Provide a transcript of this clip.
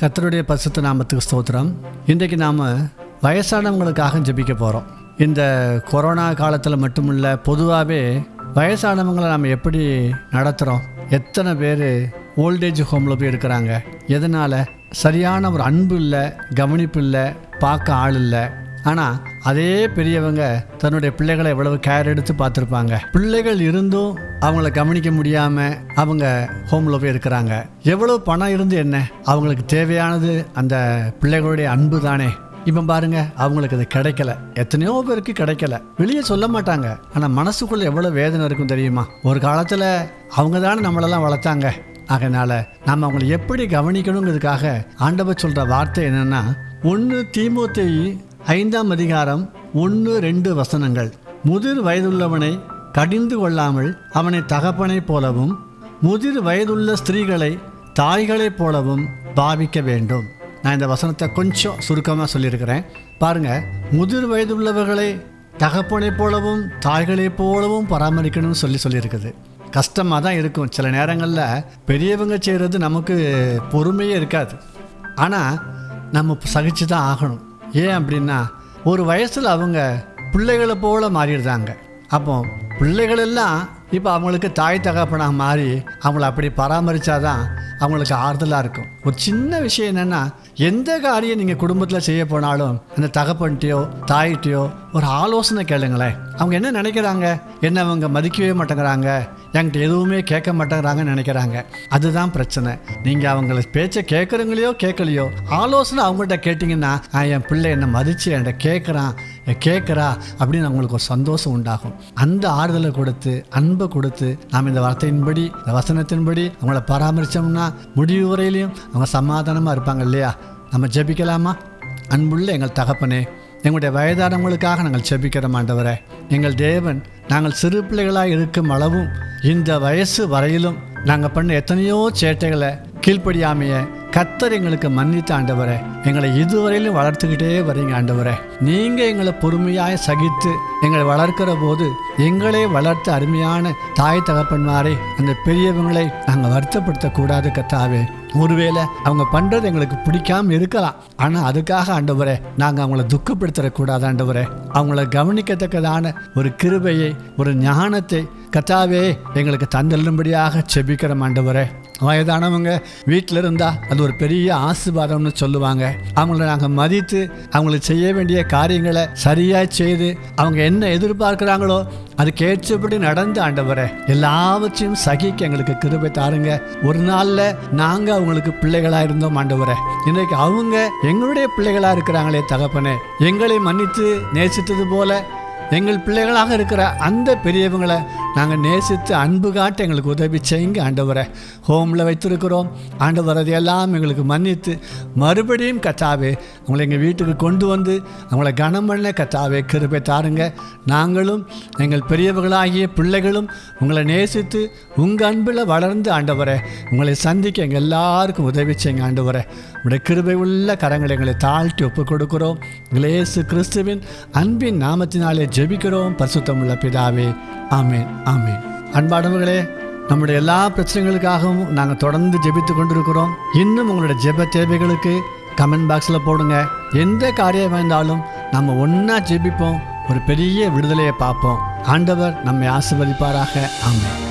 கத்தருடைய பரிசுத்த நாமத்துக்கு ஸ்தோத்திரம். இன்றைக்கு நாம் வயசானவங்களுக்காக ஜபிக்க போகிறோம் இந்த கொரோனா காலத்தில் மட்டுமில்ல பொதுவாகவே வயசானவங்களை நாம் எப்படி நடத்துகிறோம் எத்தனை பேர் ஓல்டேஜ் ஹோமில் போய் இருக்கிறாங்க? எதனால்? சரியான ஒரு அன்பு இல்லை கவனிப்பு இல்லை பார்க்க ஆள் இல்லை. ஆனால் அதே பெரியவங்க தன்னுடைய பிள்ளைகளை எவ்வளவு கேர் எடுத்து பார்த்துருப்பாங்க. பிள்ளைகள் இருந்தும் அவங்கள கவனிக்க முடியாமல் அவங்க ஹோமில் போய் இருக்கிறாங்க. எவ்வளோ பணம் இருந்து என்ன? அவங்களுக்கு தேவையானது அந்த பிள்ளைகளுடைய அன்பு தானே. இப்போ பாருங்க அவங்களுக்கு அது கிடைக்கல. எத்தனையோ பேருக்கு கிடைக்கல. வெளியே சொல்ல மாட்டாங்க. ஆனால் மனசுக்குள்ள எவ்வளோ வேதனை இருக்கும் தெரியுமா? ஒரு காலத்தில் அவங்க தானே நம்மளெல்லாம் வளர்த்தாங்க. அதனால் நம்ம அவங்களை எப்படி கவனிக்கணுங்கிறதுக்காக ஆண்டவர் சொல்கிற வார்த்தை என்னென்னா ஒன்று தீமோத்தை ஐந்தாம் அதிகாரம் ஒன்று ரெண்டு வசனங்கள். முதிர் வயதுள்ளவனை கடிந்து கொள்ளாமல் அவனை தகப்பனைப் போலவும் முதிர் வயதுள்ள ஸ்திரீகளை தாய்களைப் போலவும் பாவிக்க வேண்டும். நான் இந்த வசனத்தை கொஞ்சம் சுருக்கமாக சொல்லியிருக்கிறேன். பாருங்க முதிர் வயதுள்ளவர்களை தகப்பனைப் போலவும் தாய்களைப் போலவும் பராமரிக்கணும்னு சொல்லி சொல்லியிருக்குது. கஷ்டமாக தான் இருக்கும். சில நேரங்களில் பெரியவங்க செய்கிறது நமக்கு பொறுமையே இருக்காது. ஆனால் நம்ம சகிச்சு தான் ஆகணும். ஏன் அப்படின்னா ஒரு வயசில் அவங்க பிள்ளைகளை போல மாறிடுறாங்க. அப்போ பிள்ளைகளெல்லாம் இப்போ அவங்களுக்கு தாய் தகப்பனாக மாறி அவங்கள அப்படி பராமரித்தாதான் அவங்களுக்கு ஆறுதலாக இருக்கும். ஒரு சின்ன விஷயம் என்னென்னா எந்த காரியம் நீங்கள் குடும்பத்தில் செய்ய போனாலும் அந்த தகப்பன்ட்டையோ தாயிட்டையோ ஒரு ஆலோசனை கேளுங்களேன். அவங்க என்ன நினைக்கிறாங்க? என்ன அவங்க மதிக்கவே மாட்டேங்கிறாங்க? என்கிட்ட எதுவுமே கேட்க மாட்டேங்கிறாங்கன்னு நினைக்கிறாங்க. அதுதான் பிரச்சனை. நீங்கள் அவங்கள பேச்சை கேட்குறீங்களையோ கேட்கலையோ ஆலோசனை அவங்கள்ட்ட கேட்டிங்கன்னா என் பிள்ளை என்னை மதித்து என்கிட்ட கேட்குறான் கேட்குறா அப்படின்னு அவங்களுக்கு ஒரு சந்தோஷம் உண்டாகும். அந்த ஆறுதலை கொடுத்து அன்பை கொடுத்து நாம் இந்த வார்த்தையின்படி இந்த வசனத்தின்படி அவங்கள பராமரித்தோம்னா முடிவு வரையிலையும் அவங்க சமாதானமாக இருப்பாங்க இல்லையா? நம்ம ஜெபிக்கலாமா? அன்புள்ள எங்கள் தகப்பனே எங்களுடைய வயதானவங்களுக்காக நாங்கள் செபிக்கிறோம் ஆண்டவரே. எங்கள் தேவன் நாங்கள் சிறு பிள்ளைகளாக இருக்கும் அளவும் இந்த வயசு வரையிலும் நாங்கள் பண்ண எத்தனையோ சேட்டைகளை கீழ்ப்படியாமைய கத்தர் எங்களுக்கு மன்னித்த ஆண்டவரே எங்களை இதுவரையிலும் வளர்த்துக்கிட்டே வரீங்க ஆண்டவரே. நீங்கள் எங்களை பொறுமையாக சகித்து எங்களை வளர்க்கிற போது எங்களே வளர்த்த அருமையான தாய் தகப்பன்மாரை அந்த பெரியவங்களை நாங்கள் வருத்தப்படுத்தக்கூடாது கத்தாவே ஒருவேளை அவங்க பண்ணுறது எங்களுக்கு பிடிக்காம இருக்கலாம். ஆனால் அதுக்காக ஆண்டவரே நாங்கள் அவங்கள துக்கப்படுத்திடக்கூடாது ஆண்டவரே. அவங்கள கவனிக்கத்தக்கதான ஒரு கிருபையை ஒரு ஞானத்தை கத்தாவே எங்களுக்கு தந்தள்ளும்படியாக செபிக்கிறோம் ஆண்டவரே. வயதானவங்க வீட்டில் இருந்தால் அது ஒரு பெரிய ஆசிர்வாதம்னு சொல்லுவாங்க. அவங்கள நாங்கள் மதித்து அவங்களுக்கு செய்ய வேண்டிய காரியங்களை சரியாக செய்து அவங்க என்ன எதிர்பார்க்குறாங்களோ அது ஏற்றபடி நடந்து ஆண்டவரே எல்லாவற்றையும் சகிக்க எங்களுக்கு கிருபை தாருங்க. ஒரு நாளில் நாங்கள் அவங்களுக்கு பிள்ளைகளாக இருந்தோம் ஆண்டவரே. இன்றைக்கு அவங்க எங்களுடைய பிள்ளைகளாக இருக்கிறாங்களே தகப்பனே. எங்களை மன்னித்து நேசித்தது போல எங்கள் பிள்ளைகளாக இருக்கிற அந்த பெரியவங்களை நாங்கள் நேசித்து அன்பு காட்ட எங்களுக்கு உதவி செய்யுங்க ஆண்டவரை. ஹோமில் வைத்திருக்கிறோம். ஆண்டவர் அதையெல்லாம் எங்களுக்கு மன்னித்து மறுபடியும் கத்தாவே அவங்களை எங்கள் வீட்டுக்கு கொண்டு வந்து அவங்கள கனம் பண்ண கத்தாவே கிருபை தாருங்க. நாங்களும் எங்கள் பெரியவர்களாகிய பிள்ளைகளும் உங்களை நேசித்து உங்கள் அன்பில் வளர்ந்து ஆண்டவரை உங்களை சந்திக்க எங்கள் எல்லாருக்கும் உதவி செய்யுங்க ஆண்டவரை. உங்களுடைய கிருபை உள்ள கரங்களை எங்களை தாழ்த்தி ஒப்புக் கொடுக்கிறோம். இயேசு கிறிஸ்துவின் அன்பின் நாமத்தினாலே ஜெபிக்கிறோம். பரிசுத்தமுள்ள பிதாவே. ஆமேன். ஆமென். அன்பானவர்களே நம்முடைய எல்லா பிரச்சனைகளுக்காகவும் நாங்கள் தொடர்ந்து ஜெபித்து கொண்டிருக்கிறோம். இன்னும் உங்களுடைய ஜெப தேவைகளுக்கு கமெண்ட் பாக்ஸில் போடுங்க. எந்த காரியம் இருந்தாலும் நம்ம ஒன்றா ஜெபிப்போம். ஒரு பெரிய விடுதலையை பார்ப்போம். ஆண்டவர் நம்மை ஆசிர்வதிப்பாராக. ஆமாம்